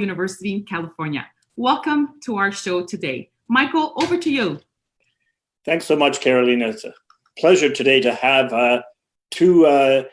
University in California. Welcome to our show today. Michael, over to you. Thanks so much, Carolina. It's a pleasure today to have uh, two uh,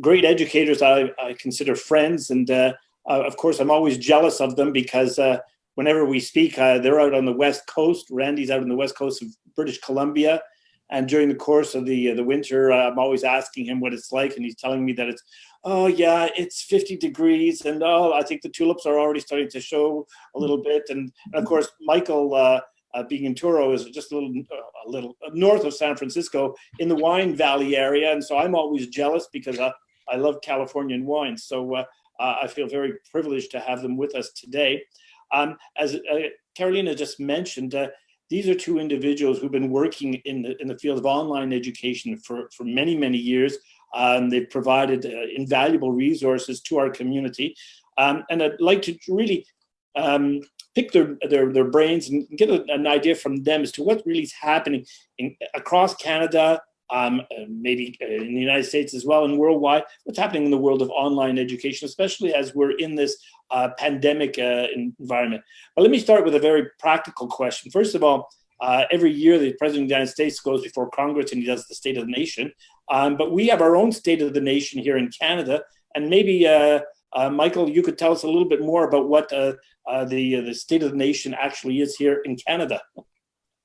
great educators I, I, consider friends. And uh, uh of course, I'm always jealous of them because uh, whenever we speak, uh, they're out on the West Coast. Randy's out on the West Coast of British Columbia. And during the course of the the winter, I'm always asking him what it's like. And he's telling me that it's, oh yeah, it's 50 degrees. And oh, I think the tulips are already starting to show a little bit. And, and of course, Michael, uh, being in Touro is just a little, uh, a little north of San Francisco in the wine valley area. And so I'm always jealous because I, I love Californian wines. So uh, I feel very privileged to have them with us today. Um, as uh, Carolina just mentioned, uh, these are two individuals who've been working in the, in the field of online education for, for many, many years. Um, they've provided uh, invaluable resources to our community. Um, and I'd like to really um, pick their, their, their brains and get a, an idea from them as to what really is happening in, across Canada, um, uh, maybe uh, in the United States as well and worldwide, what's happening in the world of online education, especially as we're in this uh, pandemic uh, environment. But let me start with a very practical question. First of all, uh, every year the President of the United States goes before Congress and he does the State of the Nation. Um, but we have our own State of the Nation here in Canada and maybe uh, Michael, you could tell us a little bit more about what the, the state of the nation actually is here in Canada.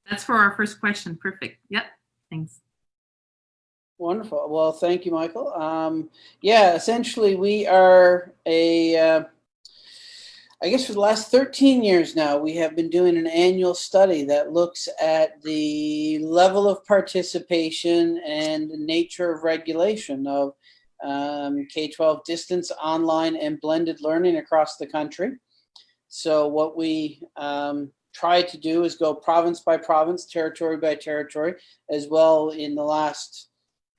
That's for our first question. Perfect. Yep. Thanks. Wonderful. Well, thank you, Michael. Um, yeah, essentially we are a, uh, I guess for the last 13 years now, we have been doing an annual study that looks at the level of participation and the nature of regulation of um, K-12 distance, online, and blended learning across the country. So what we um, try to do is go province by province, territory by territory, as well in the last,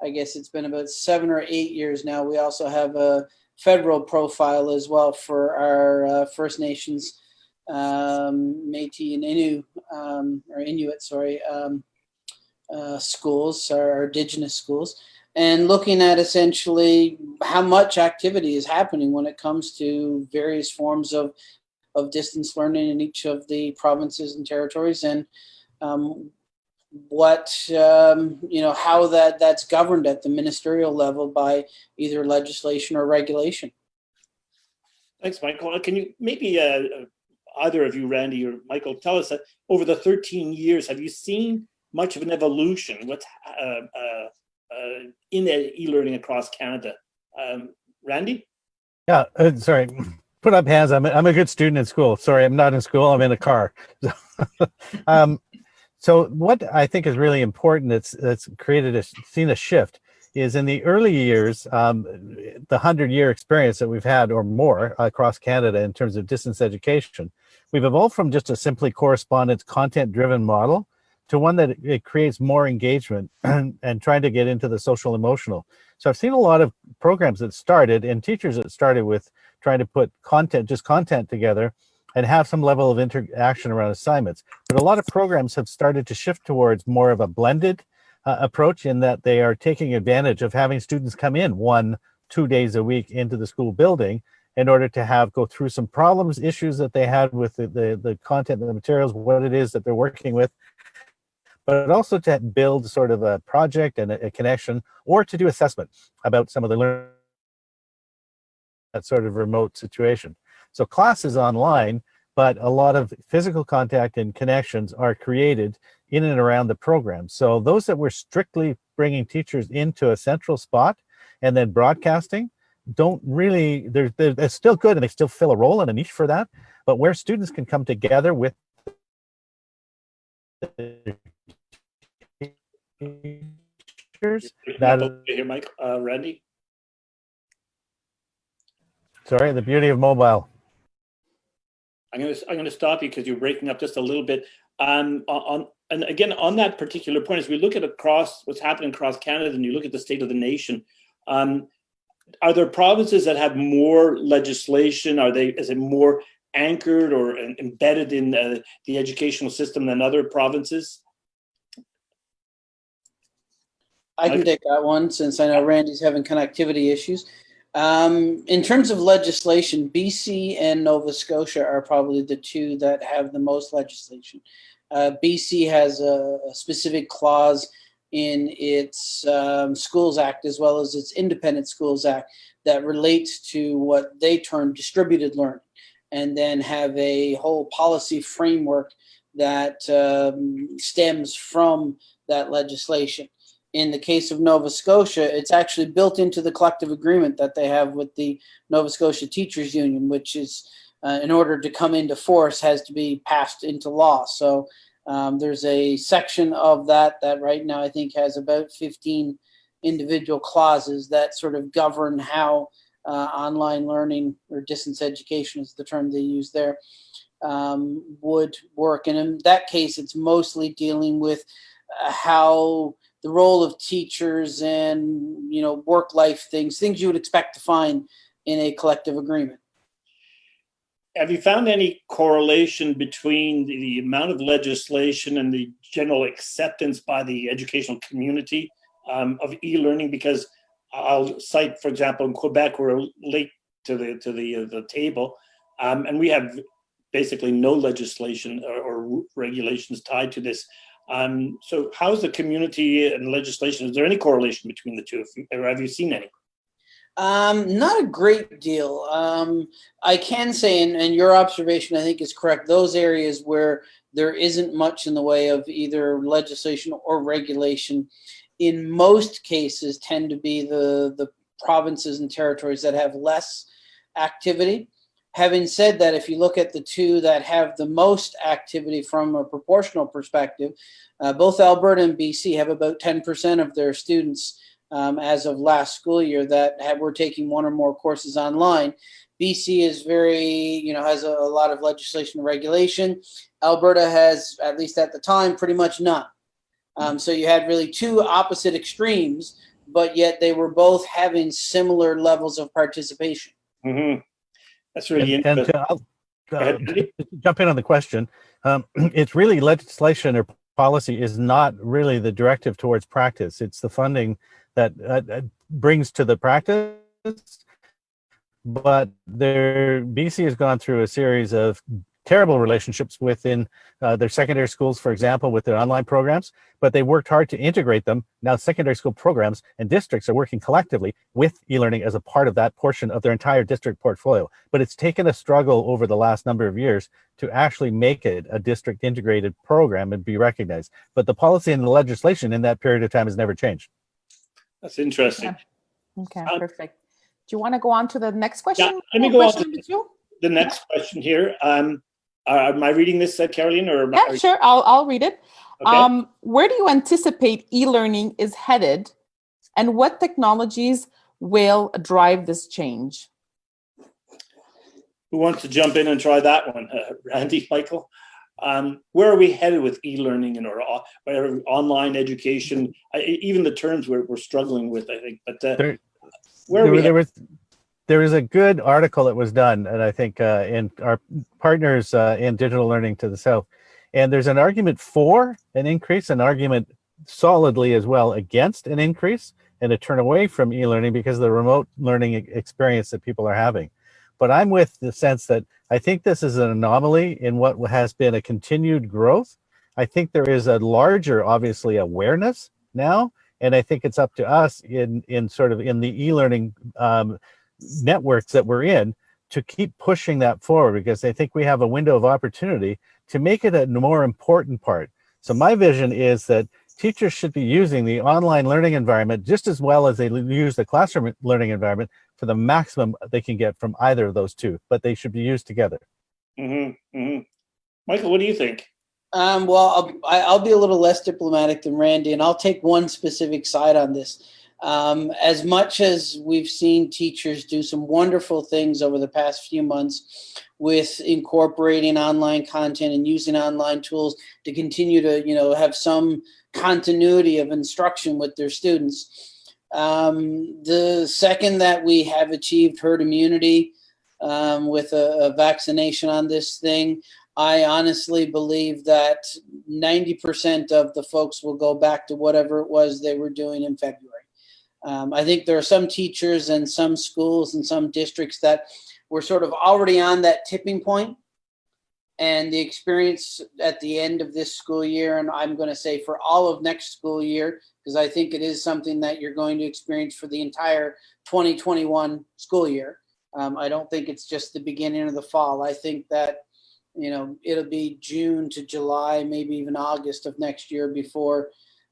I guess it's been about seven or eight years now. We also have a federal profile as well for our uh, First Nations, um, Métis and Innu, um, or Inuit, sorry, um, uh, schools, our indigenous schools and looking at essentially how much activity is happening when it comes to various forms of, of distance learning in each of the provinces and territories and um, what, um, you know, how that, that's governed at the ministerial level by either legislation or regulation. Thanks, Michael. Can you maybe uh, either of you, Randy or Michael, tell us that over the 13 years, have you seen much of an evolution? What's uh, uh, uh, in e-learning across Canada. Um, Randy? Yeah, uh, sorry. Put up hands. I'm a, I'm a good student in school. Sorry, I'm not in school. I'm in a car. um, so what I think is really important that's that's created a seen a shift is in the early years, um, the hundred year experience that we've had or more across Canada in terms of distance education, we've evolved from just a simply correspondence content driven model to one that it creates more engagement and, and trying to get into the social emotional. So I've seen a lot of programs that started and teachers that started with trying to put content, just content together and have some level of interaction around assignments. But a lot of programs have started to shift towards more of a blended uh, approach in that they are taking advantage of having students come in one, two days a week into the school building in order to have go through some problems, issues that they had with the, the, the content and the materials, what it is that they're working with, but also to build sort of a project and a, a connection or to do assessment about some of the learning that sort of remote situation. So classes online, but a lot of physical contact and connections are created in and around the program. So those that were strictly bringing teachers into a central spot and then broadcasting don't really, they're, they're, still good and they still fill a role and a niche for that. But where students can come together with that here, Mike, uh, Randy. Sorry, the beauty of mobile. I'm gonna I'm gonna stop you because you're breaking up just a little bit. Um, on and again on that particular point, as we look at across what's happening across Canada, and you look at the state of the nation, um, are there provinces that have more legislation? Are they is it more anchored or embedded in uh, the educational system than other provinces? I can take that one since I know Randy's having connectivity issues. Um, in terms of legislation, BC and Nova Scotia are probably the two that have the most legislation. Uh, BC has a, a, specific clause in its um, Schools Act as well as its Independent Schools Act that relates to what they term distributed learning and then have a whole policy framework that um, stems from that legislation in the case of Nova Scotia, it's actually built into the collective agreement that they have with the Nova Scotia Teachers Union, which is, uh, in order to come into force, has to be passed into law. So um, there's a section of that that right now I think has about 15 individual clauses that sort of govern how uh, online learning or distance education is the term they use there um, would work. And in that case, it's mostly dealing with uh, how the role of teachers and you know work life things things you would expect to find in a collective agreement. Have you found any correlation between the, amount of legislation and the general acceptance by the educational community um, of e-learning? Because i'll cite for example in quebec we're late to the to the uh, the table um, and we have basically no legislation or, or regulations tied to this um, so how's the community and legislation? Is there any correlation between the two, or have you seen any? Um, not a great deal. Um, I can say, and, and your observation I think is correct, those areas where there isn't much in the way of either legislation or regulation, in most cases tend to be the, the provinces and territories that have less activity. Having said that, if you look at the two that have the most activity from a proportional perspective, uh, both Alberta and BC have about 10% of their students um, as of last school year that have, were taking one or more courses online. BC is very, you know, has a, a lot of legislation and regulation. Alberta has, at least at the time, pretty much none. Um, so you had really two opposite extremes, but yet they were both having similar levels of participation. Mm -hmm. That's really and, interesting. And to, uh, jump in on the question. Um, it's really legislation or policy is not really the directive towards practice. It's the funding that uh, brings to the practice. But there, BC has gone through a series of terrible relationships within uh, their secondary schools, for example, with their online programs, but they worked hard to integrate them. Now secondary school programs and districts are working collectively with e-learning as a part of that portion of their entire district portfolio. But it's taken a struggle over the last number of years to actually make it a district integrated program and be recognized. But the policy and the legislation in that period of time has never changed. That's interesting. Okay, okay um, perfect. Do you want to go on to the next question? Yeah, let me go on to the next question here. Um, uh, am I reading this, uh, Caroline? Or yeah, you... sure. I'll I'll read it. Okay. Um, where do you anticipate e-learning is headed, and what technologies will drive this change? Who wants to jump in and try that one? Uh, Randy, Michael? Um, where are we headed with e-learning and or, or online education? I, even the terms we're, we're struggling with, I think. But uh, there, where there, there was there is a good article that was done, and I think uh, in our partners uh, in digital learning to the south, and there's an argument for an increase, an argument solidly as well against an increase, and a turn away from e-learning because of the remote learning experience that people are having. But I'm with the sense that I think this is an anomaly in what has been a continued growth. I think there is a larger, obviously, awareness now, and I think it's up to us in in sort of in the e-learning um, networks that we're in to keep pushing that forward because I think we have a window of opportunity to make it a more important part. So my vision is that teachers should be using the online learning environment just as well as they use the classroom learning environment for the maximum they can get from either of those two, but they should be used together. Mm -hmm, mm -hmm. Michael, what do you think? Um, well, I'll, I'll be a little less diplomatic than Randy, and I'll take one specific side on this. Um, as much as we've seen teachers do some wonderful things over the past few months with incorporating online content and using online tools to continue to, you know, have some continuity of instruction with their students. Um, the second that we have achieved herd immunity um, with a, a vaccination on this thing, I honestly believe that 90% of the folks will go back to whatever it was they were doing in February. Um, I think there are some teachers and some schools and some districts that were sort of already on that tipping point. And the experience at the end of this school year and i'm going to say for all of next school year because i think it is something that you're going to experience for the entire 2021 school year. Um, i don't think it's just the beginning of the fall. I think that you know it'll be june to july maybe even august of next year before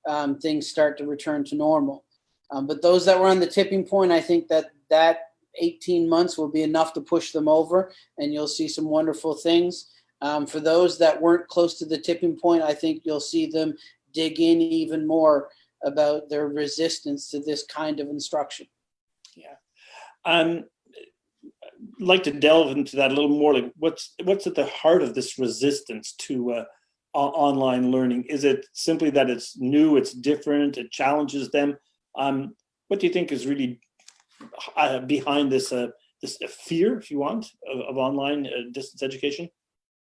um, things start to return to normal um, but those that were on the tipping point i think that that 18 months will be enough to push them over and you'll see some wonderful things um, for those that weren't close to the tipping point, I think you'll see them dig in even more about their resistance to this kind of instruction. Yeah. Um, I'd like to delve into that a little more. Like, what's what's at the heart of this resistance to uh, online learning? Is it simply that it's new, it's different, it challenges them? Um, what do you think is really uh, behind this uh, this fear, if you want, of, of online uh, distance education?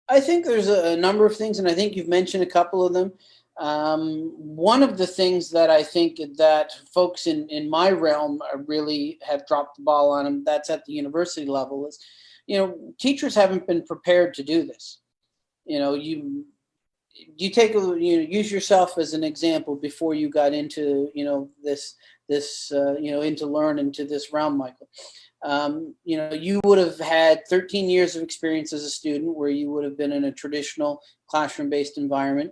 I think there's a, number of things, and I think you've mentioned a couple of them. Um, one of the things that I think that folks in, in my realm really have dropped the ball on, and that's at the university level, is, you know, teachers haven't been prepared to do this. You know, you you take a you know use yourself as an example before you got into you know this this uh, you know into learn into this realm, Michael um, you know, you would have had 13 years of experience as a student where you would have been in a traditional classroom-based environment.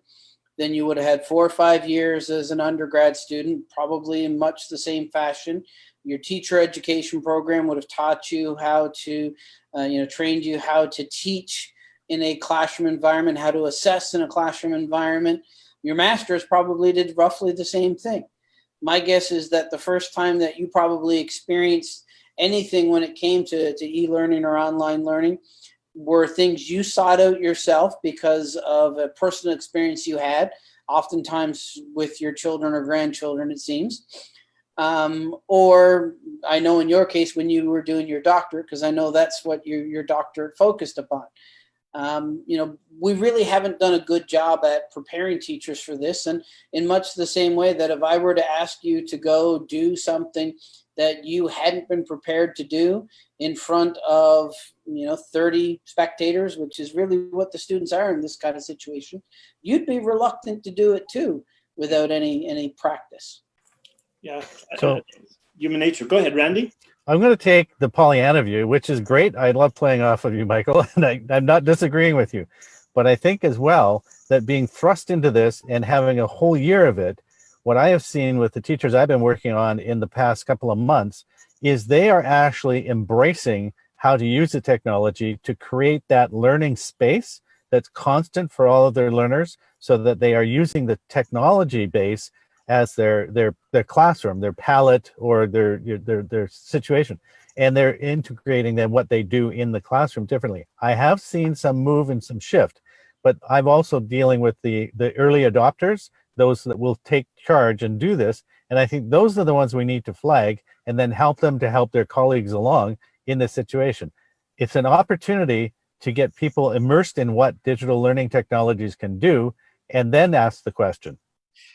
Then you would have had four or five years as an undergrad student, probably in much the same fashion. Your teacher education program would have taught you how to, uh, you know, trained you how to teach in a classroom environment, how to assess in a classroom environment. Your master's probably did roughly the same thing. My guess is that the first time that you probably experienced anything when it came to, to e-learning or online learning were things you sought out yourself because of a personal experience you had, oftentimes with your children or grandchildren, it seems. Um, or I know in your case when you were doing your doctorate, because I know that's what your, your doctorate focused upon. Um, you know, we really haven't done a good job at preparing teachers for this. And in much the same way that if I were to ask you to go do something that you hadn't been prepared to do in front of you know 30 spectators which is really what the students are in this kind of situation you'd be reluctant to do it too without any any practice yeah so human nature go ahead randy i'm going to take the pollyanna view which is great. I love playing off of you michael and I, i'm not disagreeing with you. But i think as well that being thrust into this and having a whole year of it what I have seen with the teachers I've been working on in the past couple of months is they are actually embracing how to use the technology to create that learning space that's constant for all of their learners so that they are using the technology base as their their their classroom, their palette or their their their situation. And they're integrating then what they do in the classroom differently. I have seen some move and some shift, but I'm also dealing with the the early adopters those that will take charge and do this. And I think those are the ones we need to flag and then help them to help their colleagues along in this situation. It's an opportunity to get people immersed in what digital learning technologies can do and then ask the question.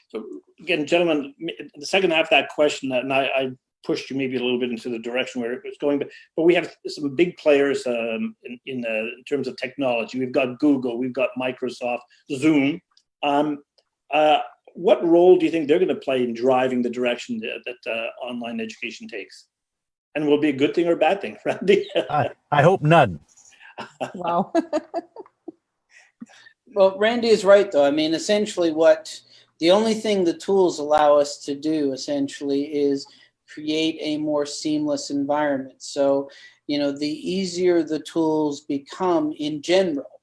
So again, gentlemen, the second half of that question, and I, I pushed you maybe a little bit into the direction where it was going, but, but we have some big players um, in, in, uh, in, terms of technology. We've got Google, we've got Microsoft, Zoom. Um, uh, what role do you think they're going to play in driving the direction that, that uh, online education takes? And will be a good thing or a bad thing, Randy? I, I hope none. wow. well, Randy is right, though. I mean, essentially what the only thing the tools allow us to do essentially is create a more seamless environment. So, you know, the easier the tools become in general,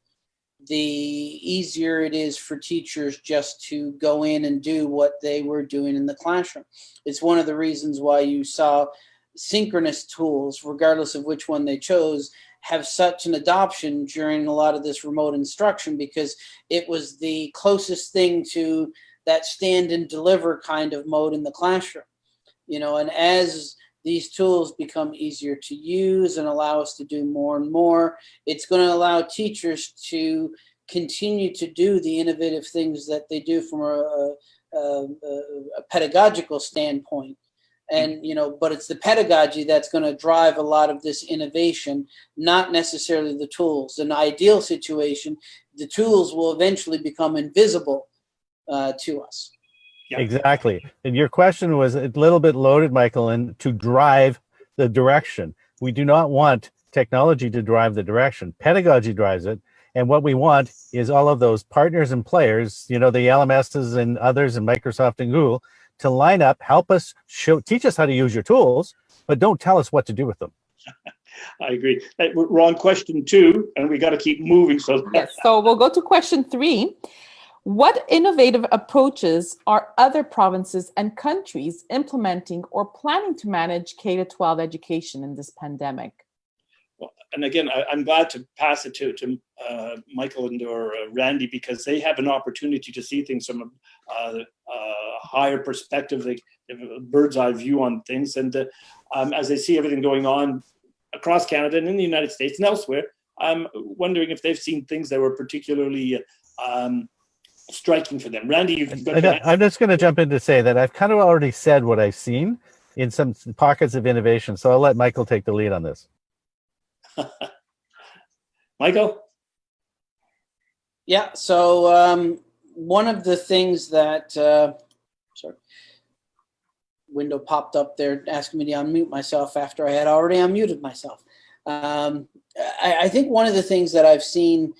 the easier it is for teachers just to go in and do what they were doing in the classroom. It's one of the reasons why you saw synchronous tools, regardless of which one they chose, have such an adoption during a lot of this remote instruction because it was the closest thing to that stand and deliver kind of mode in the classroom. You know, and as these tools become easier to use and allow us to do more and more. It's going to allow teachers to continue to do the innovative things that they do from a, a, a, a pedagogical standpoint. and you know but it's the pedagogy that's going to drive a lot of this innovation not necessarily the tools in an ideal situation the tools will eventually become invisible uh, to us Yeah. Exactly. And your question was a little bit loaded, Michael, and to drive the direction. We do not want technology to drive the direction. Pedagogy drives it. And what we want is all of those partners and players, you know, the LMSs and others and Microsoft and Google to line up, help us show, teach us how to use your tools, but don't tell us what to do with them. I agree. Uh, We're on question two, and we got to keep moving. So Yes. So we'll go to question three. What innovative approaches are other provinces and countries implementing or planning to manage K to 12 education in this pandemic? and again, I, I'm glad to pass it to to uh, Michael and or uh, Randy because they have an opportunity to see things from a, uh, higher perspective, like a bird's eye view on things, and uh, um, as they see everything going on across Canada and in the United States and elsewhere, I'm wondering if they've seen things that were particularly um, striking for them. Randy, you've got And I- I'm just going to jump in to say that I've kind of already said what I've seen in some pockets of innovation. So I'll let Michael take the lead on this. Michael. Yeah. So um, one of the things that uh, sorry, window popped up there asking me to unmute myself after I had already unmuted myself. Um, I, I think one of the things that I've seen,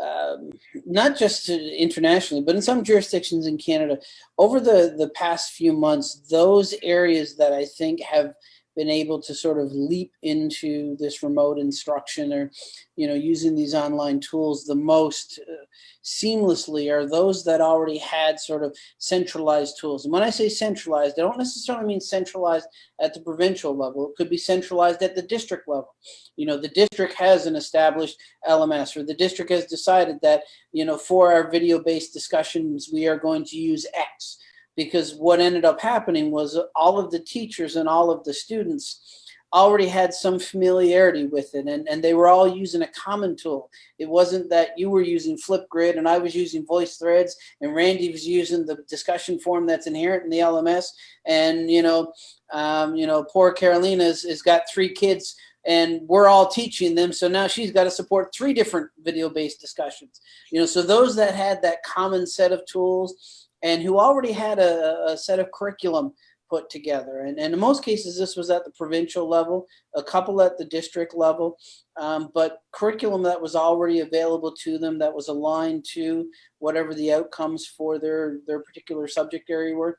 um, not just internationally, but in some jurisdictions in Canada, over the the past few months, those areas that I think have been able to sort of leap into this remote instruction or you know using these online tools the most uh, seamlessly are those that already had sort of centralized tools. And when i say centralized i don't necessarily mean centralized at the provincial level. It could be centralized at the district level. You know the district has an established lms or the district has decided that you know for our video based discussions we are going to use x because what ended up happening was all of the teachers and all of the students already had some familiarity with it and, and they were all using a common tool. It wasn't that you were using Flipgrid and I was using VoiceThreads and Randy was using the discussion form that's inherent in the LMS and you know, um, you know, poor Carolina has, got three kids and we're all teaching them so now she's got to support three different video based discussions you know so those that had that common set of tools and who already had a, a set of curriculum put together. And, and, in most cases, this was at the provincial level, a couple at the district level, um, but curriculum that was already available to them that was aligned to whatever the outcomes for their, their particular subject area were.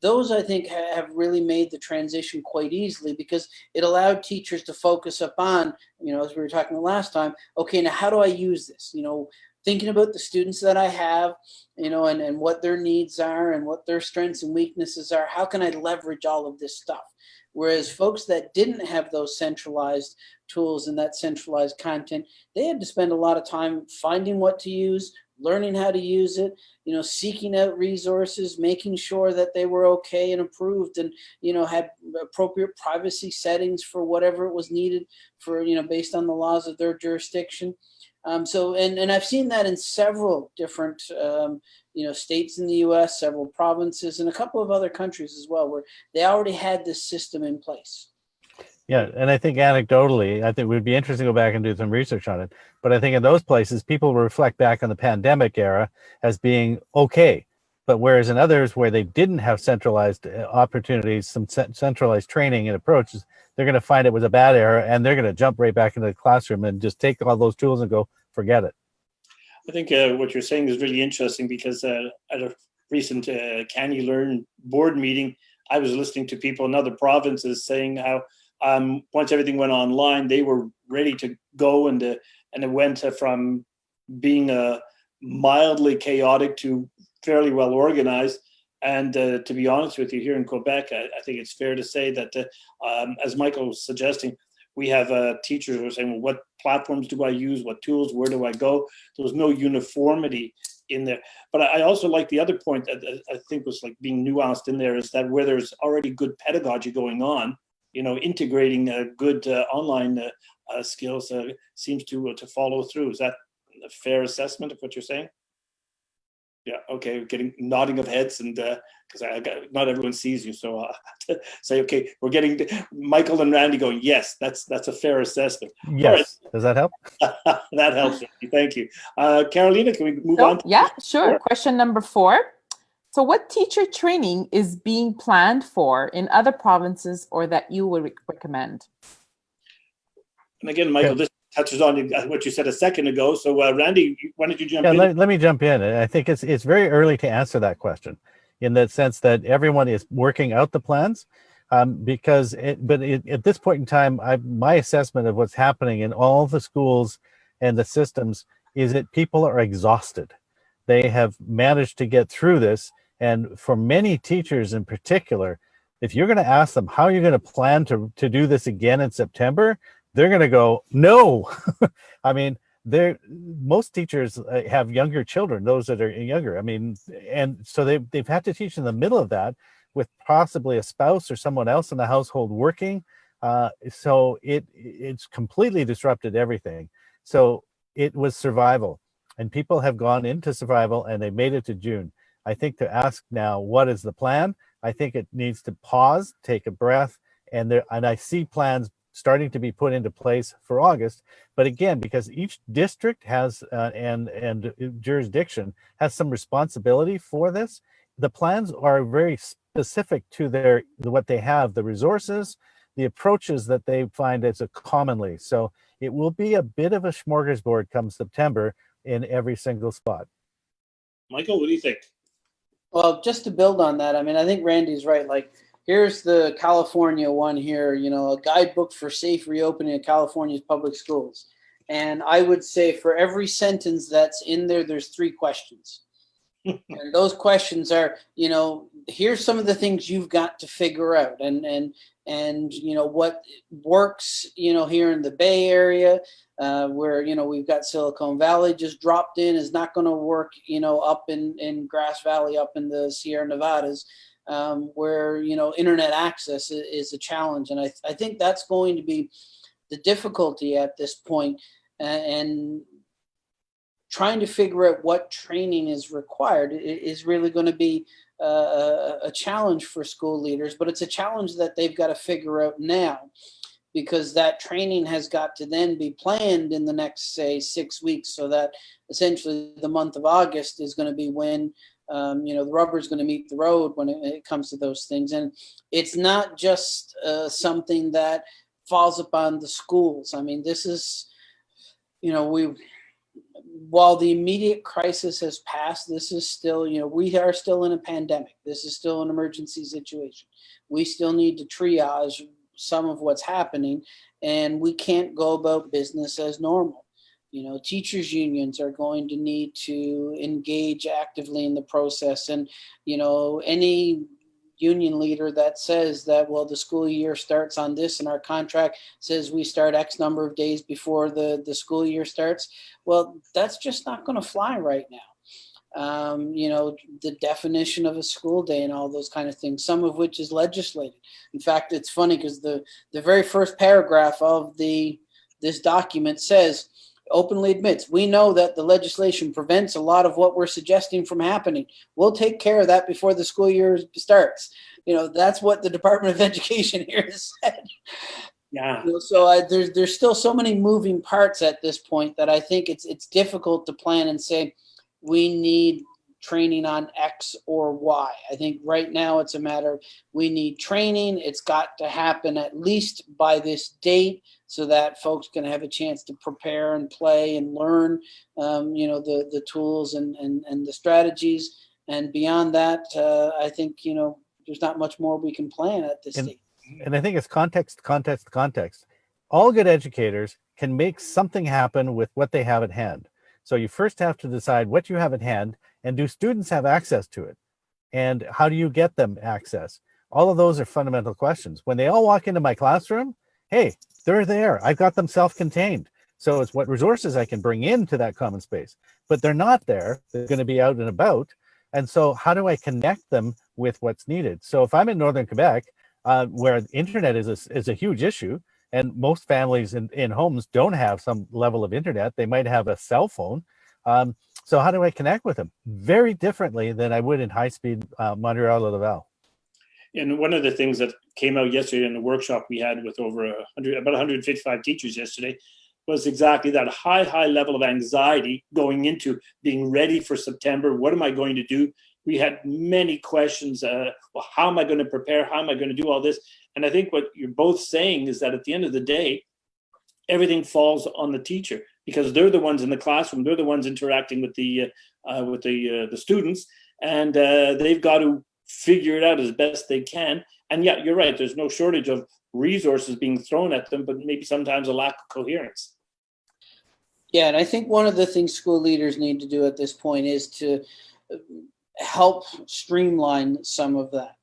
Those, I think, have really made the transition quite easily because it allowed teachers to focus upon, you know, as we were talking last time, okay, now how do I use this? You know, thinking about the students that I have, you know, and, and what their needs are and what their strengths and weaknesses are. How can I leverage all of this stuff? Whereas folks that didn't have those centralized tools and that centralized content, they had to spend a lot of time finding what to use, learning how to use it, you know, seeking out resources, making sure that they were okay and approved and, you know, had appropriate privacy settings for whatever it was needed for, you know, based on the laws of their jurisdiction. Um, so, and, and I've seen that in several different, um, you know, states in the U.S., several provinces, and a couple of other countries as well, where they already had this system in place. Yeah, and I think anecdotally, I think it would be interesting to go back and do some research on it. But I think in those places, people reflect back on the pandemic era as being okay. But whereas in others where they didn't have centralized uh, opportunities, some centralized training and approaches, they're going to find it was a bad error and they're going to jump right back into the classroom and just take all those tools and go forget it. I think uh, what you're saying is really interesting because uh, at a recent uh, CANeLearn board meeting, I was listening to people in other provinces saying how um, once everything went online, they were ready to go and uh, and it went from being uh, mildly chaotic to fairly well organized. And uh, to be honest with you, here in Quebec, I, I think it's fair to say that, uh, um, as Michael was suggesting, we have uh, teachers who are saying, well, what platforms do I use? What tools? Where do I go? There was no uniformity in there. But I also like the other point that I think was like being nuanced in there is that where there's already good pedagogy going on, you know, integrating uh, good uh, online uh, skills seems to to follow through. Is that a fair assessment of what you're saying? Yeah, okay, getting nodding of heads and uh because I got not everyone sees you, so I have to say, okay, we're getting Michael and Randy going. Yes, that's that's a fair assessment. Yes, does that help? that helps. Thank you, uh, Carolina. Can we move So, on? yeah, sure. Sure. Question number four. So what teacher training is being planned for in other provinces or that you would re- recommend? And again, Michael, this touches on what you said a second ago. So, uh, Randy, why don't you jump Yeah, in? let, let me jump in. I think it's it's very early to answer that question, in the sense that everyone is working out the plans, um, because it, but it, at this point in time, I, my assessment of what's happening in all the schools and the systems is that people are exhausted. They have managed to get through this, and for many teachers in particular, if you're going to ask them how you're going to plan to to do this again in September, they're going to go no. I mean, they're most teachers uh, have younger children those that are younger. I mean and so they, they've had to teach in the middle of that with possibly a spouse or someone else in the household working. Uh, so it it's completely disrupted everything. So it was survival and people have gone into survival and they made it to june. I think to ask now what is the plan? I think it needs to pause take a breath and there and i see plans starting to be put into place for august but again, because each district has uh, and and jurisdiction has some responsibility for this, the plans are very specific to their what they have, the resources, the approaches that they find as a commonly. So it will be a bit of a smorgasbord come September in every single spot. Michael, what do you think? Well, just to build on that, I mean, I think Randy's right. Like, here's the California one here, you know, a guidebook for safe reopening of California's public schools. And I would say for every sentence that's in there, there's three questions. and those questions are, you know, here's some of the things you've got to figure out and and and you know what works, you know, here in the Bay Area, uh, where you know we've got Silicon Valley just dropped in is not going to work, you know, up in in Grass Valley, up in the Sierra Nevadas um, where you know internet access is, a challenge, and I, I think that's going to be the difficulty at this point, and trying to figure out what training is required is really going to be uh, a challenge for school leaders. But it's a challenge that they've got to figure out now, because that training has got to then be planned in the next say six weeks, so that essentially the month of August is going to be when um, you know, the rubber is going to meet the road when it, it comes to those things. And it's not just uh, something that falls upon the schools. I mean, this is, you know, we, while the immediate crisis has passed, this is still, you know, we are still in a pandemic. This is still an emergency situation. We still need to triage some of what's happening, and we can't go about business as normal you know teachers unions are going to need to engage actively in the process. And you know any union leader that says that well the school year starts on this and our contract says we start x number of days before the the school year starts well that's just not going to fly right now. Um, you know the definition of a school day and all those kind of things some of which is legislated. In fact it's funny because the the very first paragraph of the this document says openly admits we know that the legislation prevents a lot of what we're suggesting from happening. We'll take care of that before the school year starts. You know, that's what the Department of Education here has said. Yeah. You know, so I, there's there's still so many moving parts at this point that I think it's it's difficult to plan and say we need training on X or Y. I think right now it's a matter of we need training. It's got to happen at least by this date so that folks can have a chance to prepare and play and learn, um, you know, the the tools and and and the strategies. And beyond that, uh, I think you know there's not much more we can plan at this And- stage. and I think it's context, context, context. All good educators can make something happen with what they have at hand. So you first have to decide what you have at hand and do students have access to it? And how do you get them access? All of those are fundamental questions. When they all walk into my classroom, hey, they're there. I've got them self-contained. So it's what resources I can bring into that common space, but they're not there. They're going to be out and about. And so how do I connect them with what's needed? So if I'm in Northern Quebec, uh, where internet is a, is a huge issue, and most families in, in homes don't have some level of internet, they might have a cell phone. Um, So how do I connect with them? Very differently than I would in high-speed uh, Montreal or Laval. And one of the things that came out yesterday in the workshop we had with over a hundred, about 155 teachers yesterday, was exactly that high, high level of anxiety going into being ready for September. What am I going to do? We had many questions. Uh, well, how am I going to prepare? How am I going to do all this? And I think what you're both saying is that at the end of the day, everything falls on the teacher because they're the ones in the classroom. They're the ones interacting with the uh, with the uh, the students, and uh, they've got to figure it out as best they can. And yeah, you're right. There's no shortage of resources being thrown at them, but maybe sometimes a lack of coherence. Yeah, and I think one of the things school leaders need to do at this point is to uh, help streamline some of that.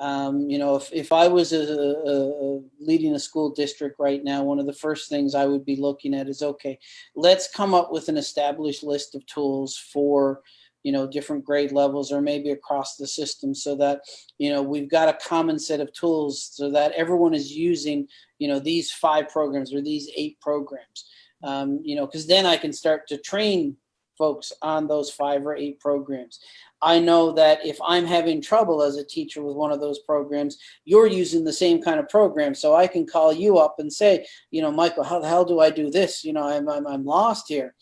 Um, you know, if, if I was a, a, leading a school district right now, one of the first things I would be looking at is, okay, let's come up with an established list of tools for, you know, different grade levels or maybe across the system so that, you know, we've got a common set of tools so that everyone is using, you know, these five programs or these eight programs. Um, you know, because then I can start to train folks on those five or eight programs. I know that if I'm having trouble as a teacher with one of those programs, you're using the same kind of program. So I can call you up and say, you know, Michael, how the hell do I do this? You know, I'm, I'm, I'm lost here.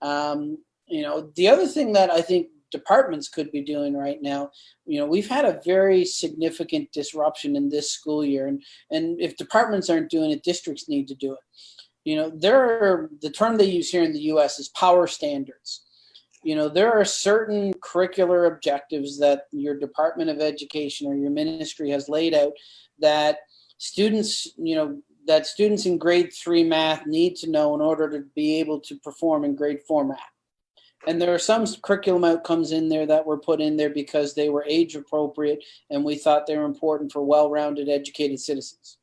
Um, you know, the other thing that I think departments could be doing right now, you know, we've had a very significant disruption in this school year. And, and if departments aren't doing it, districts need to do it. You know, there are, the term they use here in the US is power standards you know, there are certain curricular objectives that your Department of Education or your ministry has laid out that students, you know, that students in grade three math need to know in order to be able to perform in grade four math. And there are some curriculum outcomes in there that were put in there because they were age appropriate and we thought they were important for well-rounded educated citizens.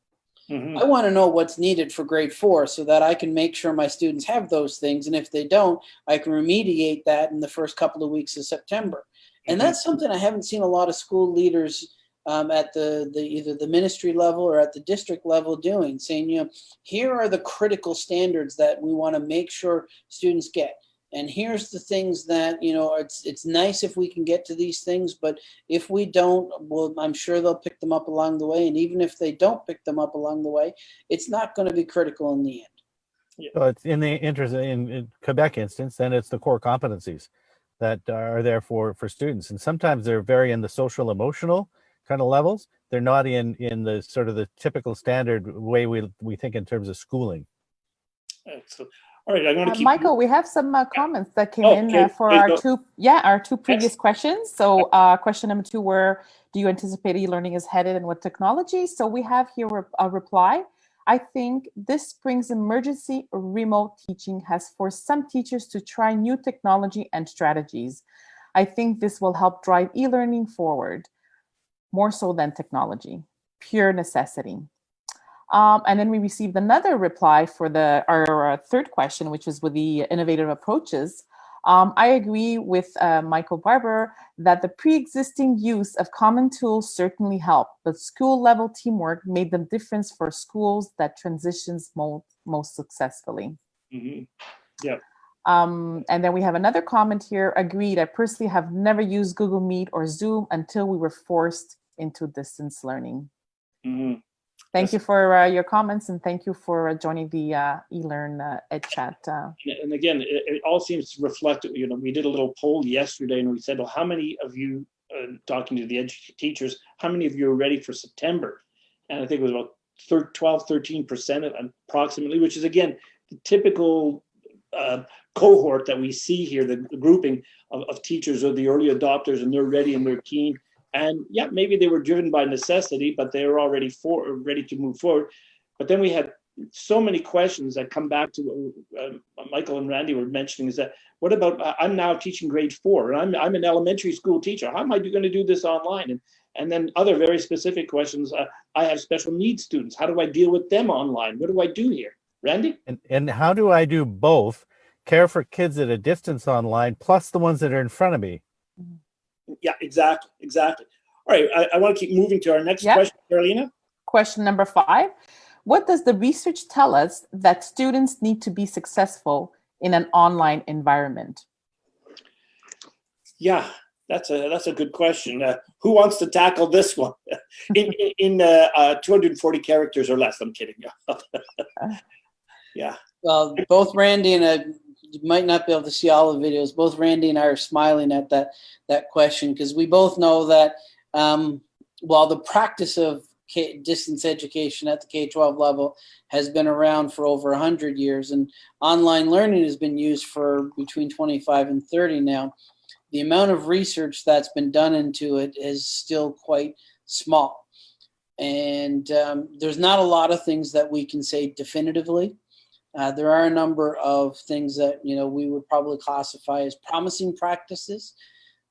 Mhm. I want to know what's needed for grade four so that I can make sure my students have those things. And if they don't, I can remediate that in the first couple of weeks of September. And Mhm. that's something I haven't seen a lot of school leaders um, at the, the either the ministry level or at the district level doing, saying, you know, here are the critical standards that we want to make sure students get. And here's the things that, you know, it's it's nice if we can get to these things, but if we don't, well, I'm sure they'll pick them up along the way. And even if they don't pick them up along the way, it's not going to be critical in the end. yeah. So it's in the interest in, in Quebec instance, then it's the core competencies that are there for for students, and sometimes they're very in the social emotional kind of levels. They're not in in the sort of the typical standard way we we think in terms of schooling. Excellent. All right, I'm going to Uh, keep. Michael, we have some uh, comments that came Oh, in okay, uh, for please our go. two, yeah, our two previous questions. So uh, question number two were, do you anticipate e-learning is headed and what technology? So we have here a- a reply. I think this spring's emergency remote teaching has forced some teachers to try new technology and strategies. I think this will help drive e-learning forward, more so than technology, pure necessity. Um, and then we received another reply for the our uh, third question, which is with the innovative approaches. Um, I agree with uh, Michael Barbour that the pre-existing use of common tools certainly helped, but school level teamwork made the difference for schools that transitions mo most successfully. Mhm. Um, and then we have another comment here, agreed, I personally have never used Google Meet or Zoom until we were forced into distance learning. Mhm. Thank Yes. you for uh, your comments and thank you for uh, joining the uh, eLearn uh, Ed Chat. Uh, And again, it, it all seems to reflect, you know, we did a little poll yesterday and we said, well, how many of you, uh, talking to the teachers, how many of you are ready for September? And I think it was about thir- 12, 13% approximately, which is again, the typical uh, cohort that we see here, the the grouping of, of teachers are the early adopters and they're ready and they're keen. And yeah, maybe they were driven by necessity, but they were already for, ready to move forward. But then we had so many questions that come back to uh, Michael and Randy were mentioning is that what about I- I'm now teaching grade four and I'm I'm an elementary school teacher. How am I going to do this online? And and then other very specific questions. Uh, I have special needs students. How do I deal with them online? What do I do here, Randy? And and how do I do both? Care for kids at a distance online, plus the ones that are in front of me. Yeah, exactly, exactly. All right, I, I want to keep moving to our next Yeah. question, Carolina. question number five, what does the research tell us that students need to be successful in an online environment? Yeah, that's a that's a good question. Uh, who wants to tackle this one in in, in uh, uh, 240 characters or less? I'm kidding. yeah. Well, both Randy and I, you might not be able to see all the videos. Both Randy and I are smiling at that that question because we both know that um, while the practice of K, distance education at the K-12 level has been around for over 100 years and online learning has been used for between 25 and 30 now, the amount of research that's been done into it is still quite small. And um, there's not a lot of things that we can say definitively. Uh, there are a number of things that you know we would probably classify as promising practices.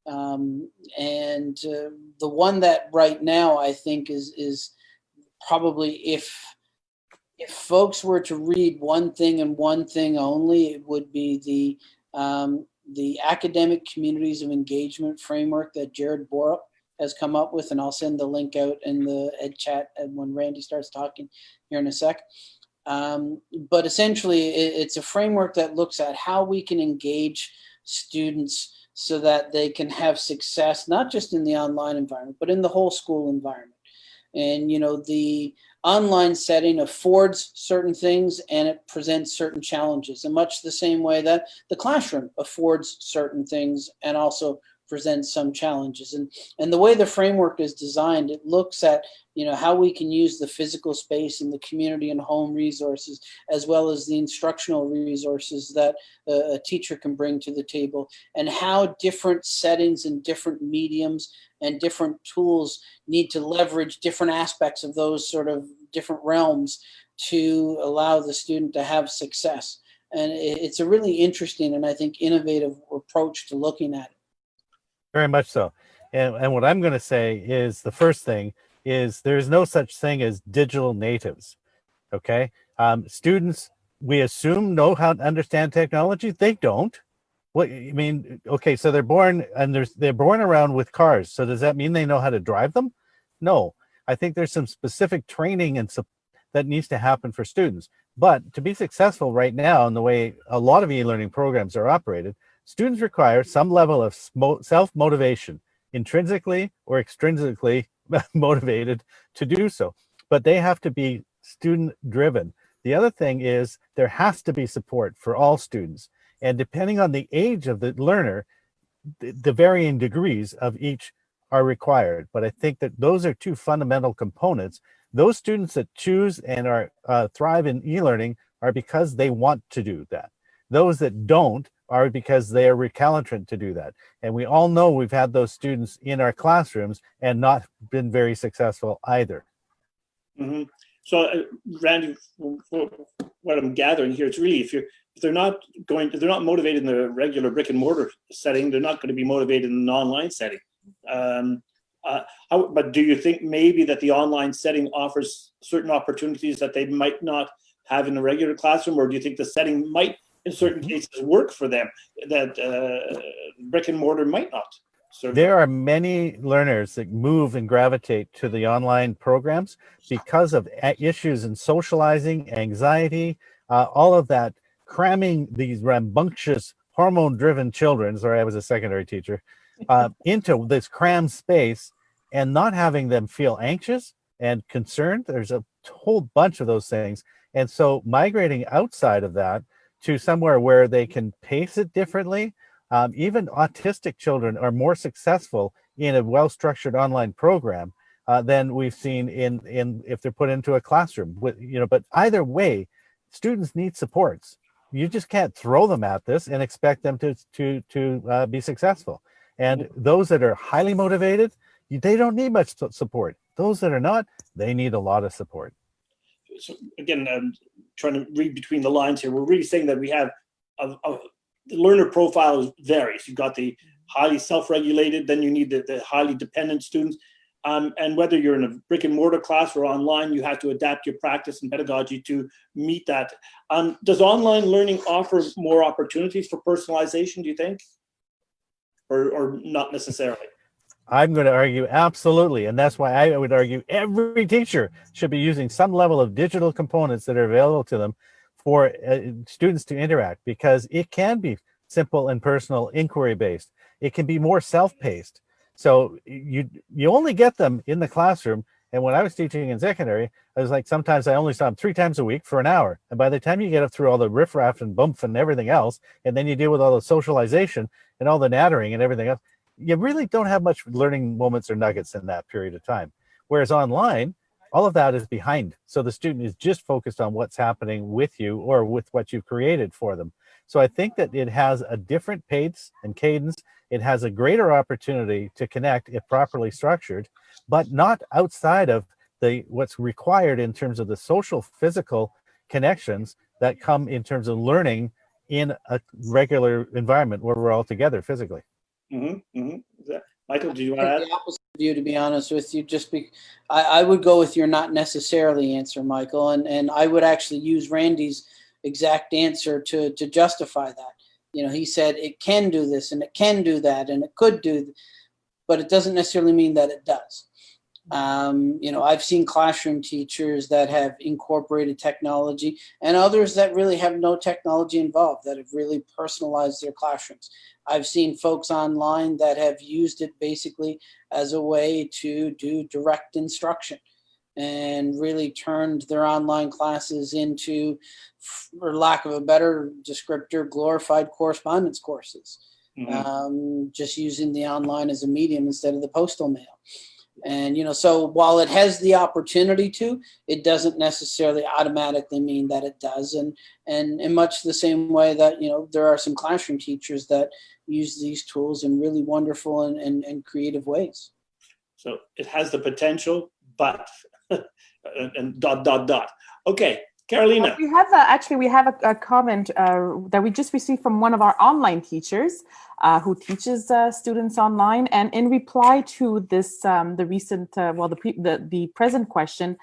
Um, and uh, the one that right now I think is is probably if if folks were to read one thing and one thing only, it would be the um, the academic communities of engagement framework that Jered Borup has come up with, and I'll send the link out in the ed chat when Randy starts talking here in a sec. Um, but essentially, it, it's a framework that looks at how we can engage students so that they can have success, not just in the online environment, but in the whole school environment. And, you know, the online setting affords certain things and it presents certain challenges in much the same way that the classroom affords certain things and also presents some challenges. And, and the way the framework is designed, it looks at you know, how we can use the physical space and the community and home resources, as well as the instructional resources that a, a teacher can bring to the table, and how different settings and different mediums and different tools need to leverage different aspects of those sort of different realms to allow the student to have success. And it's a really interesting and I think innovative approach to looking at it. Very much so. And, and what I'm going to say is the first thing is there's no such thing as digital natives. Okay. Um, students, we assume know how to understand technology. They don't. What I mean, okay, so they're born and they're, they're born around with cars. So does that mean they know how to drive them? No, I think there's some specific training and that needs to happen for students. But to be successful right now in the way a lot of e-learning programs are operated, students require some level of self-motivation, intrinsically or extrinsically motivated to do so. But they have to be student driven. The other thing is there has to be support for all students. And depending on the age of the learner, the, the varying degrees of each are required. But I think that those are two fundamental components. Those students that choose and are uh, thrive in e-learning are because they want to do that. Those that don't are because they are recalcitrant to do that. And we all know we've had those students in our classrooms and not been very successful either. Mm -hmm. So, uh, Randy, what I'm gathering here, it's really if you're if they're not going, they're not motivated in the regular brick and mortar setting, they're not going to be motivated in an online setting. Um, uh, how, but do you think maybe that the online setting offers certain opportunities that they might not have in the regular classroom, or do you think the setting might in certain mm-hmm. cases work for them that uh, brick and mortar might not. Serve there are many learners that move and gravitate to the online programs because of issues in socializing, anxiety, uh, all of that, cramming these rambunctious hormone-driven children, sorry, I was a secondary teacher, uh, into this crammed space and not having them feel anxious and concerned. There's a whole bunch of those things. And so migrating outside of that to somewhere where they can pace it differently. Um, even autistic children are more successful in a well-structured online program uh, than we've seen in in if they're put into a classroom. With, you know, but either way, students need supports. You just can't throw them at this and expect them to to to uh, be successful. And those that are highly motivated, they don't need much support. Those that are not, they need a lot of support. So again, I'm trying to read between the lines here. We're really saying that we have a, a the learner profile varies. You've got the highly self-regulated, then you need the, the highly dependent students. Um, and whether you're in a brick and mortar class or online, you have to adapt your practice and pedagogy to meet that. Um, does online learning offer more opportunities for personalization, do you think? Or, or not necessarily? I'm going to argue absolutely. And that's why I would argue every teacher should be using some level of digital components that are available to them for uh, students to interact because it can be simple and personal inquiry based. It can be more self-paced. So you you only get them in the classroom. And when I was teaching in secondary, I was like, sometimes I only saw them three times a week for an hour. And by the time you get up through all the riffraff and bump and everything else, and then you deal with all the socialization and all the nattering and everything else, you really don't have much learning moments or nuggets in that period of time. Whereas online, all of that is behind. So the student is just focused on what's happening with you or with what you've created for them. So I think that it has a different pace and cadence. It has a greater opportunity to connect if properly structured, but not outside of the what's required in terms of the social physical connections that come in terms of learning in a regular environment where we're all together physically. Is that- Michael, do you want to add? the opposite view, to be honest with you, just be, I, I would go with your not necessarily answer, Michael, and, and I would actually use Randy's exact answer to, to justify that. You know, he said it can do this and it can do that and it could do, but it doesn't necessarily mean that it does. Um, you know, I've seen classroom teachers that have incorporated technology and others that really have no technology involved, that have really personalized their classrooms. I've seen folks online that have used it basically as a way to do direct instruction and really turned their online classes into, for lack of a better descriptor, glorified correspondence courses. Mhm. Um, just using the online as a medium instead of the postal mail. And, you know, so while it has the opportunity to, it doesn't necessarily automatically mean that it does. And, and in much the same way that, you know, there are some classroom teachers that use these tools in really wonderful and, and, and creative ways. So it has the potential, but, and and dot, dot, dot. Okay, Carolina. We have a, actually we have a, a comment uh, that we just received from one of our online teachers uh, who teaches uh, students online, and in reply to this, um, the recent, uh, well, the, the the present question,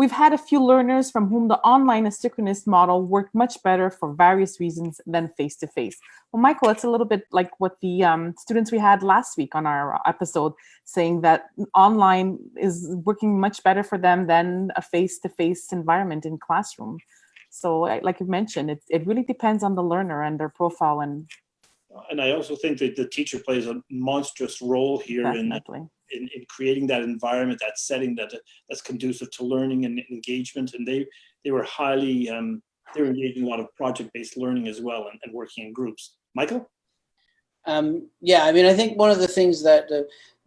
we've had a few learners from whom the online asynchronous model worked much better for various reasons than face to face. Well, Michael, it's a little bit like what the um, students we had last week on our episode, saying that online is working much better for them than a face-to-face environment in classroom. So like you mentioned, it, it really depends on the learner and their profile and And I also think that the teacher plays a monstrous role here in, definitely. in, in creating that environment, that setting that that's conducive to learning and engagement. And they they were highly um, they were engaged in a lot of project-based learning as well and, and working in groups. Michael? Um, yeah, I mean, I think one of the things that uh,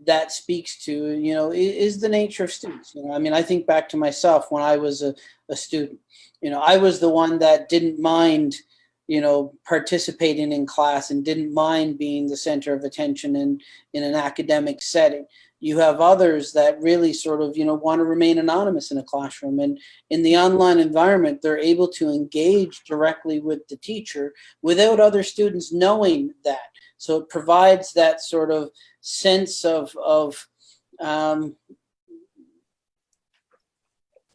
that speaks to, you know, is, is the nature of students. You know, I mean, I think back to myself when I was a, a student. You know, I was the one that didn't mind, you know, participating in class and didn't mind being the center of attention in in an academic setting. You have others that really sort of, you know, want to remain anonymous in a classroom. And in the online environment, they're able to engage directly with the teacher without other students knowing that. So it provides that sort of sense of, of um,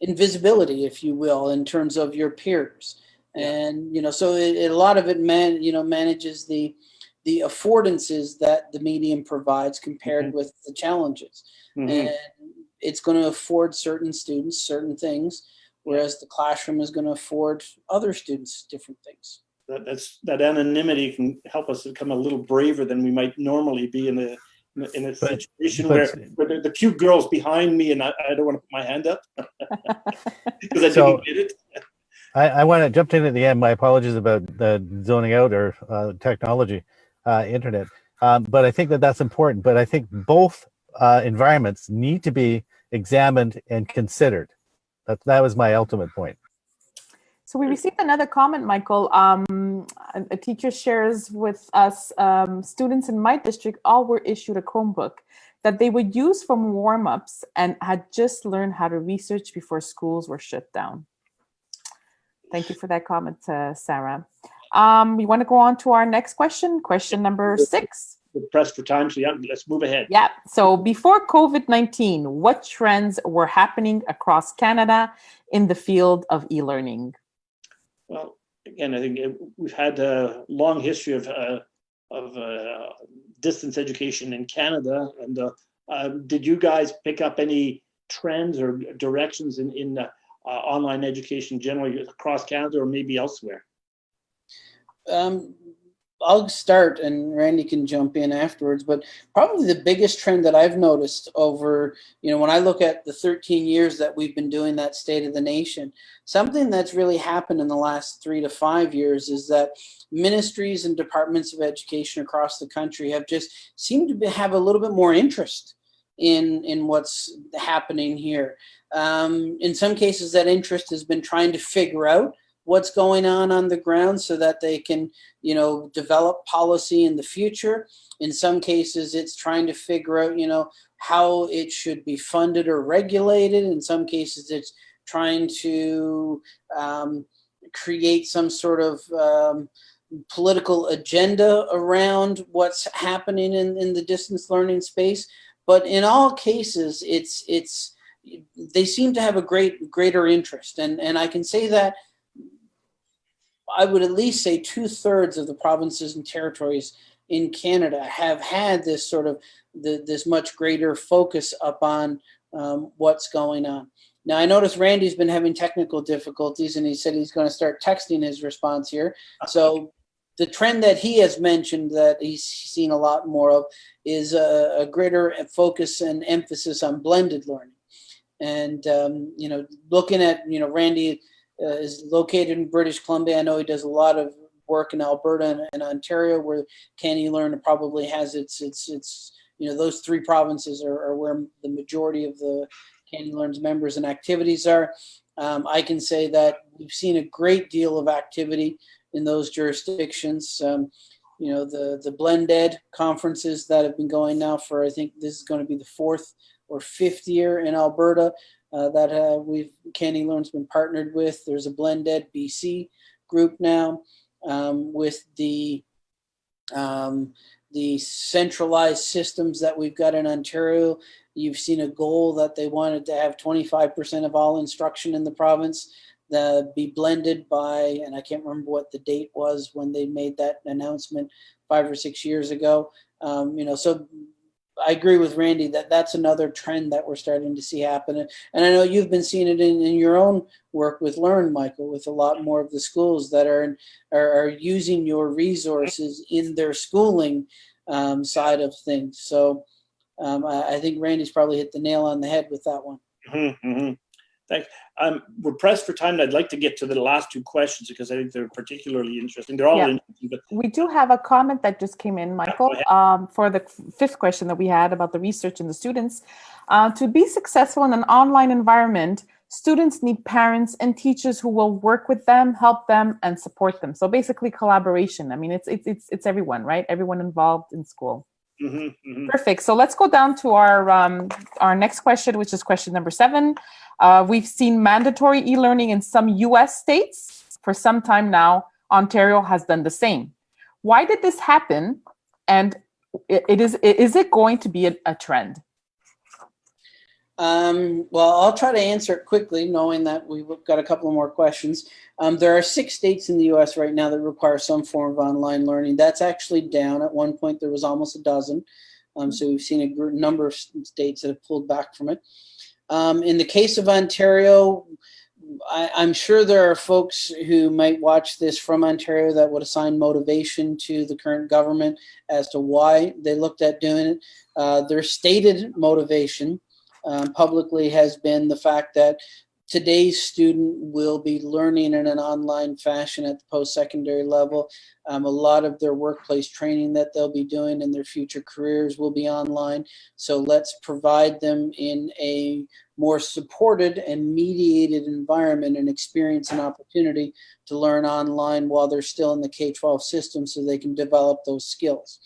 invisibility, if you will, in terms of your peers. And, you know, so it, it- a lot of it man, you know, manages the, the affordances that the medium provides compared with the challenges. Mhm. And it's going to afford certain students certain things, whereas the classroom is going to afford other students different things. That, that's that anonymity can help us become a little braver than we might normally be in a in a- in a But- situation but- where, where the, the cute girl's behind me and I, I don't want to put my hand up because I So- didn't get it. I, I want to jump in at the end. My apologies about the zoning out or uh, technology, uh, internet. Um, but I think that that's important. But I think both uh, environments need to be examined and considered. That that was my ultimate point. So we received another comment, Michael. Um, a, teacher shares with us, um, students in my district all were issued a Chromebook that they would use from warm-ups and had just learned how to research before schools were shut down. Thank you for that comment, uh, Sarah. Um, we want to go on to our next question, question number six. We're pressed for time, so yeah, let's move ahead. Yeah. So before COVID-19, what trends were happening across Canada in the field of e-learning? Well, again, I think uh, we've had a long history of uh, of uh, distance education in Canada. And uh, um, did you guys pick up any trends or directions in in uh, uh, online education generally across Canada or maybe elsewhere? Um, I'll start and Randy can jump in afterwards, but probably the biggest trend that I've noticed over, you know, when I look at the 13 years that we've been doing that State of the Nation, something that's really happened in the last three to five years is that ministries and departments of education across the country have just seemed to have a little bit more interest in, in what's happening here. Um, in some cases, that interest has been trying to figure out what's going on on the ground so that they can, you know, develop policy in the future. In some cases, it's trying to figure out, you know, how it should be funded or regulated. In some cases, it's trying to um, create some sort of um, political agenda around what's happening in, in the distance learning space. But in all cases, it's it's they seem to have a great greater interest, and and I can say that I would at least say two thirds of the provinces and territories in Canada have had this sort of the, this much greater focus upon um, what's going on. Now I notice Randy's been having technical difficulties and he said he's going to start texting his response here. So the trend that he has mentioned that he's seen a lot more of is a, a greater focus and emphasis on blended learning. And, um, you know, looking at, you know, Randy uh, is located in British Columbia. I know he does a lot of work in Alberta and, and Ontario, where CANeLearn probably has its its its you know those three provinces are, are where the majority of the CANeLearn's members and activities are. Um, I can say that we've seen a great deal of activity in those jurisdictions. Um, you know the the BlendEd conferences that have been going now for I think this is going to be the fourth or fifth year in Alberta uh, that uh, we've CANeLearn's been partnered with. There's a BlendEd BC group now um, with the um, the centralized systems that we've got in Ontario. You've seen a goal that they wanted to have 25% of all instruction in the province the, be blended by, and I can't remember what the date was when they made that announcement five or six years ago. Um, you know, so I agree with Randy that that's another trend that we're starting to see happen. And I know you've been seeing it in, in your own work with Learn, Michael, with a lot more of the schools that are, are, are using your resources in their schooling um, side of things. So um, I, I, think Randy's probably hit the nail on the head with that one. Mm -hmm. Thanks. Um, we're pressed for time, and I'd like to get to the last two questions because I think they're particularly interesting. They're all yeah. interesting. But we do have a comment that just came in, Michael, um, for the fifth question that we had about the research and the students. Uh, to be successful in an online environment, students need parents and teachers who will work with them, help them, and support them. So basically, collaboration. I mean, it's it's it's it's everyone, right? Everyone involved in school. Mm -hmm, mm -hmm. Perfect. So let's go down to our um, our next question, which is question number seven. Uh, we've seen mandatory e-learning in some US states for some time now. Ontario has done the same. Why did this happen? And it, it is, is it going to be a, a trend? Um, well, I'll try to answer it quickly, knowing that we've got a couple more questions. Um, there are six states in the U.S. right now that require some form of online learning. That's actually down. At one point, there was almost a dozen. Um, so we've seen a number of states that have pulled back from it. Um, in the case of Ontario, I, am sure there are folks who might watch this from Ontario that would assign motivation to the current government as to why they looked at doing it. Uh, their stated motivation um, publicly has been the fact that today's student will be learning in an online fashion at the post-secondary level. Um, a lot of their workplace training that they'll be doing in their future careers will be online. So let's provide them in a more supported and mediated environment and experience and opportunity to learn online while they're still in the K-12 system so they can develop those skills.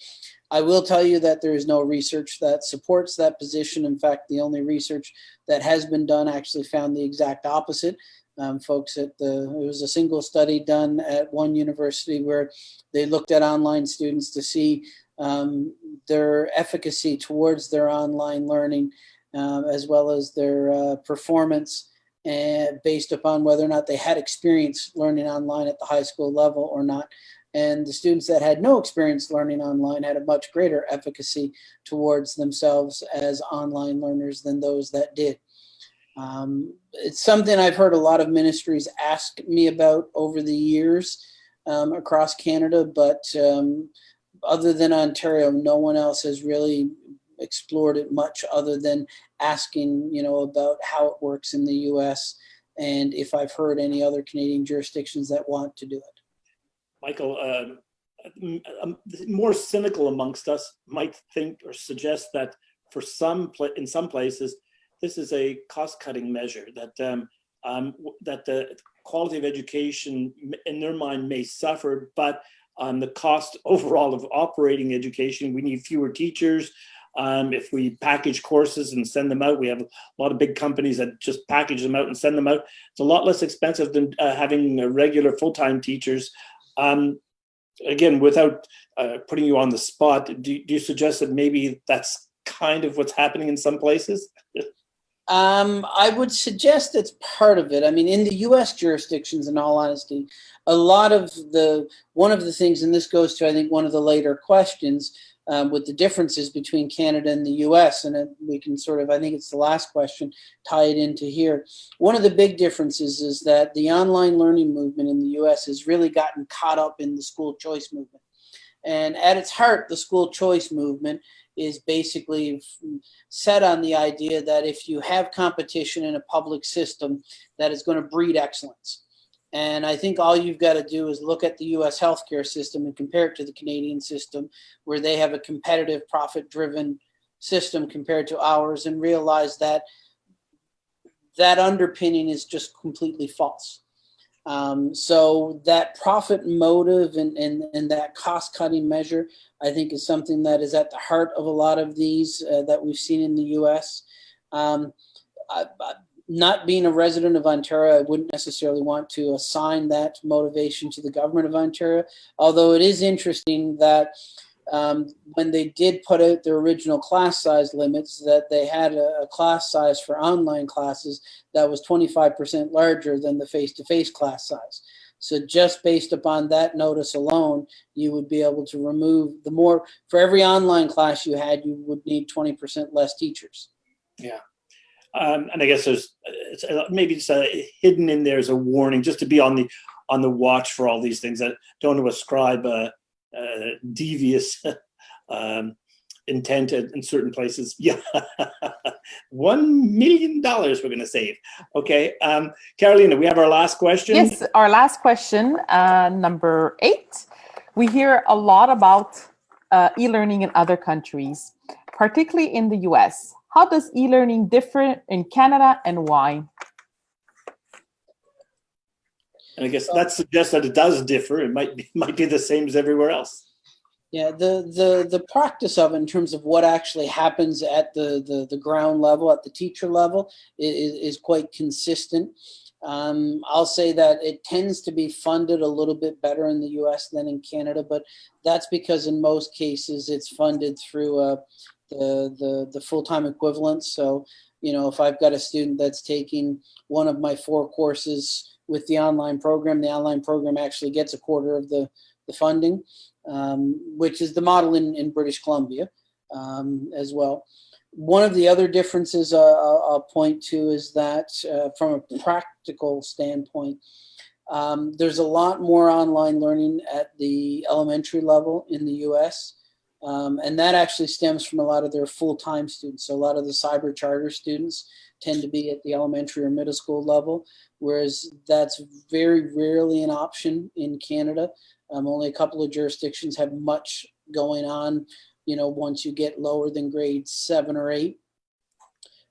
I will tell you that there is no research that supports that position. In fact, the only research that has been done actually found the exact opposite. Um, folks at the, it was a single study done at one university where they looked at online students to see um, their efficacy towards their online learning uh, as well as their uh, performance and based upon whether or not they had experience learning online at the high school level or not. And the students that had no experience learning online had a much greater efficacy towards themselves as online learners than those that did. Um, it's something I've heard a lot of ministries ask me about over the years. um, across Canada, but um, other than Ontario, no one else has really explored it much other than asking, you know, about how it works in the US and if I've heard any other Canadian jurisdictions that want to do it. Michael, um, um, more cynical amongst us might think or suggest that for some, in some places, this is a cost-cutting measure that um, um, that the quality of education in their mind may suffer, but on the cost overall of operating education, we need fewer teachers. Um, if we package courses and send them out, we have a lot of big companies that just package them out and send them out. It's a lot less expensive than uh, having uh, regular full-time teachers. Um, again, without uh, putting you on the spot, do, do you suggest that maybe that's kind of what's happening in some places? Um, I would suggest it's part of it. I mean, in the U.S. jurisdictions, in all honesty, a lot of the one of the things, and this goes to I think one of the later questions um, with the differences between Canada and the U.S. And it, we can sort of, I think it's the last question, tie it into here. One of the big differences is that the online learning movement in the U.S. has really gotten caught up in the school choice movement. And at its heart, the school choice movement is basically set on the idea that if you have competition in a public system, that is going to breed excellence. And I think all you've got to do is look at the US healthcare system and compare it to the Canadian system, where they have a competitive, profit driven system compared to ours, and realize that that underpinning is just completely false. Um, so that profit motive and, and, and that cost cutting measure, I think is something that is at the heart of a lot of these uh, that we've seen in the US. Um, I, I, not being a resident of Ontario, I wouldn't necessarily want to assign that motivation to the government of Ontario, although it is interesting that um, when they did put out their original class size limits, that they had a, a class size for online classes that was 25% larger than the face-to-face -face class size. So just based upon that notice alone, you would be able to remove the more, for every online class you had, you would need 20% less teachers. Yeah. Um, and I guess there's it's, maybe it's a, hidden in there as a warning, just to be on the on the watch for all these things. that don't want to ascribe a, a devious um, intent in certain places. Yeah, one million dollars we're going to save. Okay, um, Carolina, we have our last question. Yes, our last question, uh, number eight. We hear a lot about uh, e-learning in other countries, particularly in the US. How does e-learning differ in Canada and why? And I guess that suggests that it does differ. It might be might be the same as everywhere else. Yeah, the the the practice of it in terms of what actually happens at the the, the ground level, at the teacher level, is, is quite consistent. Um, I'll say that it tends to be funded a little bit better in the U.S. than in Canada, but that's because in most cases it's funded through uh, the the the full time equivalent. So you know, if I've got a student that's taking one of my four courses with the online program, the online program actually gets a quarter of the the funding um, which is the model in, in British Columbia um, as well. One of the other differences uh, I'll point to is that uh, from a practical standpoint, um, there's a lot more online learning at the elementary level in the US. Um, and that actually stems from a lot of their full-time students. So a lot of the cyber charter students tend to be at the elementary or middle school level, whereas that's very rarely an option in Canada. Um, only a couple of jurisdictions have much going on, you know, once you get lower than grade seven or eight.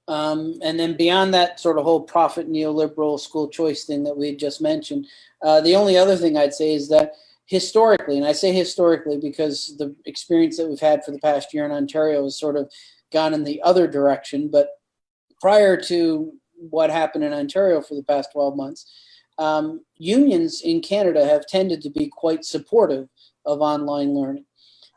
Um, and then beyond that sort of whole profit neoliberal school choice thing that we just mentioned, uh, the only other thing I'd say is that historically, and I say historically because the experience that we've had for the past year in Ontario has sort of gone in the other direction, but prior to what happened in Ontario for the past 12 months, um, unions in Canada have tended to be quite supportive of online learning.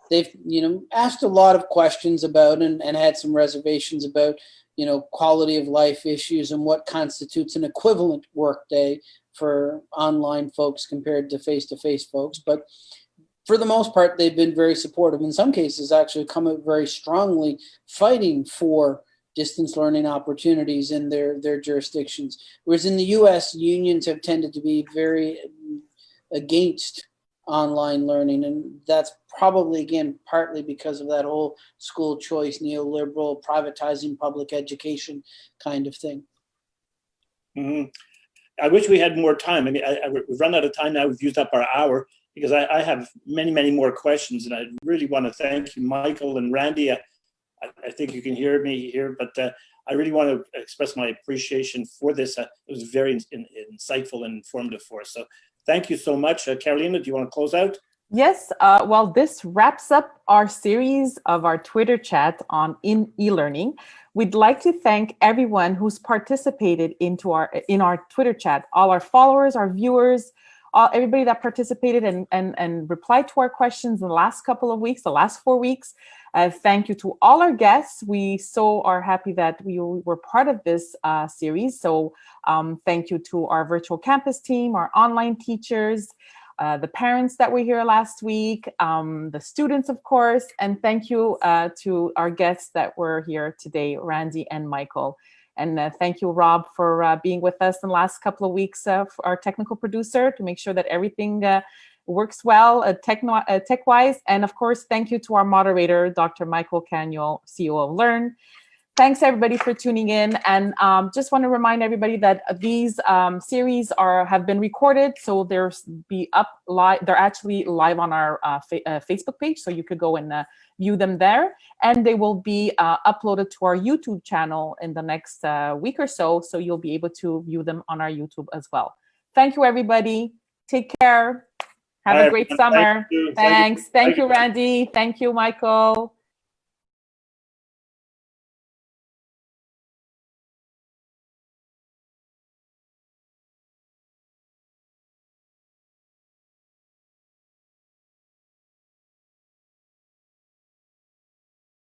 They've, you know, asked a lot of questions about and, and had some reservations about, you know, quality of life issues and what constitutes an equivalent workday for online folks compared to face-to-face -face folks. But for the most part, they've been very supportive. In some cases, actually come out very strongly fighting for distance learning opportunities in their, their jurisdictions. Whereas in the US, unions have tended to be very against online learning. And that's probably, again, partly because of that whole school choice, neoliberal, privatizing public education kind of thing. Mhm. I wish we had more time. I mean, I, I, we've run out of time now. We've used up our hour because I, I have many, many more questions, and I really want to thank you, Michael and Randy. I, I think you can hear me here, but uh, I really want to express my appreciation for this. Uh, it was very in, in, insightful and informative for us. So thank you so much. Uh, Carolina, do you want to close out? Yes, uh, well, this wraps up our series of our Twitter chat on in e-learning. We'd like to thank everyone who's participated into our in our Twitter chat, all our followers, our viewers, all, everybody that participated and, and, and replied to our questions in the last couple of weeks, the last four weeks. Uh, thank you to all our guests. We so are happy that we were part of this uh, series. So um, thank you to our virtual campus team, our online teachers, uh, the parents that were here last week, um, the students, of course, and thank you uh, to our guests that were here today, Randy and Michael. And uh, thank you, Rob, for uh, being with us in the last couple of weeks, uh, our technical producer, to make sure that everything works well tech-wise. and of course, thank you to our moderator, Dr. Michael Canuel, CEO of Learn. Thanks everybody for tuning in and um, just want to remind everybody that these um, series are have been recorded so they're be up live they're actually live on our uh, fa uh, Facebook page so you could go and uh, view them there and they will be uh, uploaded to our YouTube channel in the next uh, week or so so you'll be able to view them on our YouTube as well. Thank you everybody. Take care. Have a great summer. Thank. You. Thanks. Thank Thank you. Randy. Thank you, Michael.